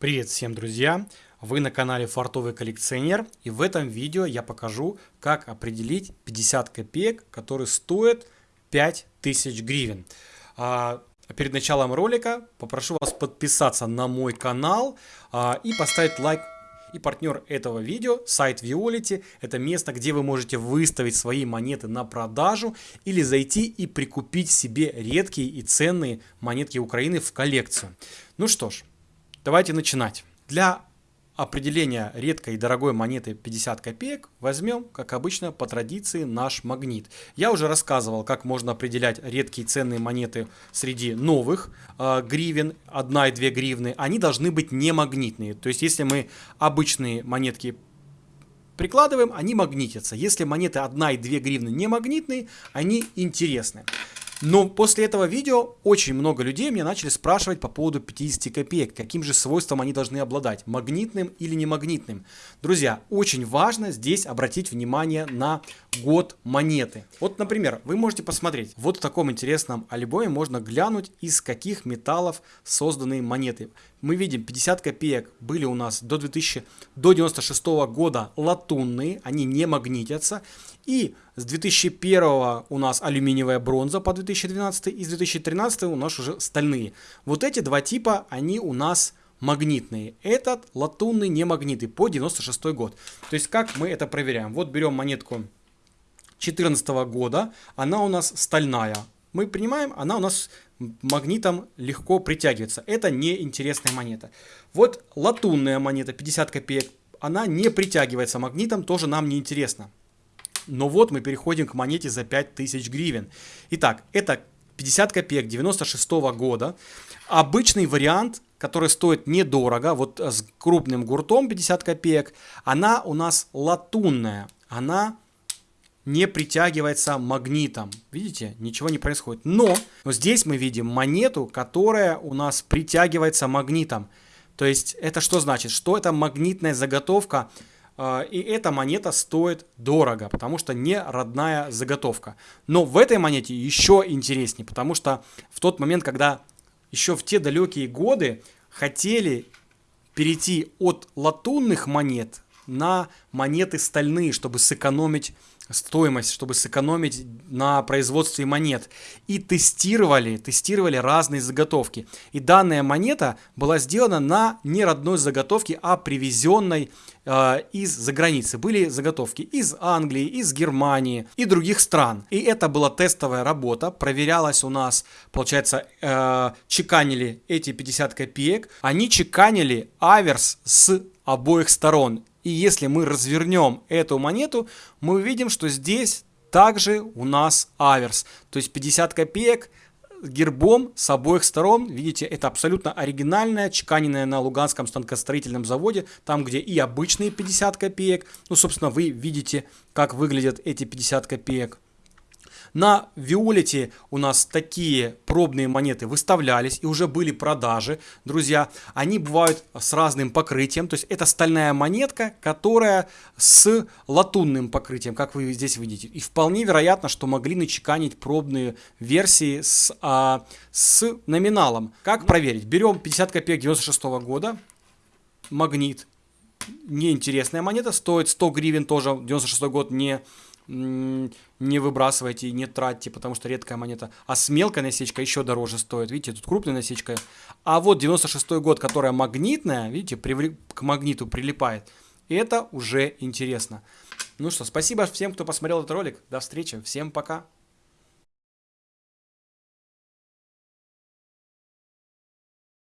Привет всем, друзья! Вы на канале Фартовый коллекционер и в этом видео я покажу, как определить 50 копеек, которые стоят 5000 гривен. А, перед началом ролика попрошу вас подписаться на мой канал а, и поставить лайк и партнер этого видео, сайт Violet, это место, где вы можете выставить свои монеты на продажу или зайти и прикупить себе редкие и ценные монетки Украины в коллекцию. Ну что ж, давайте начинать. Для определения редкой и дорогой монеты 50 копеек возьмем, как обычно, по традиции наш магнит. Я уже рассказывал, как можно определять редкие ценные монеты среди новых э, гривен, 1 и 2 гривны. Они должны быть не магнитные. То есть, если мы обычные монетки прикладываем, они магнитятся. Если монеты 1 и 2 гривны не магнитные, они интересны. Но после этого видео очень много людей меня начали спрашивать по поводу 50 копеек, каким же свойством они должны обладать, магнитным или не магнитным. Друзья, очень важно здесь обратить внимание на год монеты. Вот, например, вы можете посмотреть, вот в таком интересном альбоме можно глянуть, из каких металлов созданы монеты. Мы видим 50 копеек были у нас до 2000, до 96 года латунные, они не магнитятся. И с 2001 у нас алюминиевая бронза по 2012 и с 2013 у нас уже стальные. Вот эти два типа, они у нас магнитные. Этот латунный не магниты по 96 год. То есть как мы это проверяем? Вот берем монетку 2014 года, она у нас стальная. Мы принимаем, она у нас магнитом легко притягивается. Это неинтересная монета. Вот латунная монета 50 копеек, она не притягивается магнитом, тоже нам не интересно. Но вот мы переходим к монете за 5000 гривен. Итак, это 50 копеек 96 -го года. Обычный вариант, который стоит недорого, вот с крупным гуртом 50 копеек, она у нас латунная. Она не притягивается магнитом. Видите, ничего не происходит. Но, но здесь мы видим монету, которая у нас притягивается магнитом. То есть это что значит? Что это магнитная заготовка, э, и эта монета стоит дорого, потому что не родная заготовка. Но в этой монете еще интереснее, потому что в тот момент, когда еще в те далекие годы хотели перейти от латунных монет на монеты стальные, чтобы сэкономить стоимость, чтобы сэкономить на производстве монет. И тестировали, тестировали разные заготовки. И данная монета была сделана на не родной заготовке, а привезенной э, из-за границы. Были заготовки из Англии, из Германии и других стран. И это была тестовая работа, проверялась у нас, получается, э, чеканили эти 50 копеек. Они чеканили аверс с обоих сторон. И если мы развернем эту монету, мы увидим, что здесь также у нас аверс. То есть 50 копеек гербом с обоих сторон. Видите, это абсолютно оригинальная, чеканенная на Луганском станкостроительном заводе, там, где и обычные 50 копеек. Ну, собственно, вы видите, как выглядят эти 50 копеек. На Виолете у нас такие пробные монеты выставлялись и уже были продажи, друзья. Они бывают с разным покрытием, то есть это стальная монетка, которая с латунным покрытием, как вы здесь видите. И вполне вероятно, что могли начеканить пробные версии с, а, с номиналом. Как проверить? Берем 50 копеек 96 -го года, магнит, неинтересная монета, стоит 100 гривен тоже, 96 год не не выбрасывайте и не тратьте, потому что редкая монета. А с мелкой насечкой еще дороже стоит. Видите, тут крупная насечка. А вот 96 год, которая магнитная, видите, привли... к магниту прилипает. Это уже интересно. Ну что, спасибо всем, кто посмотрел этот ролик. До встречи. Всем пока.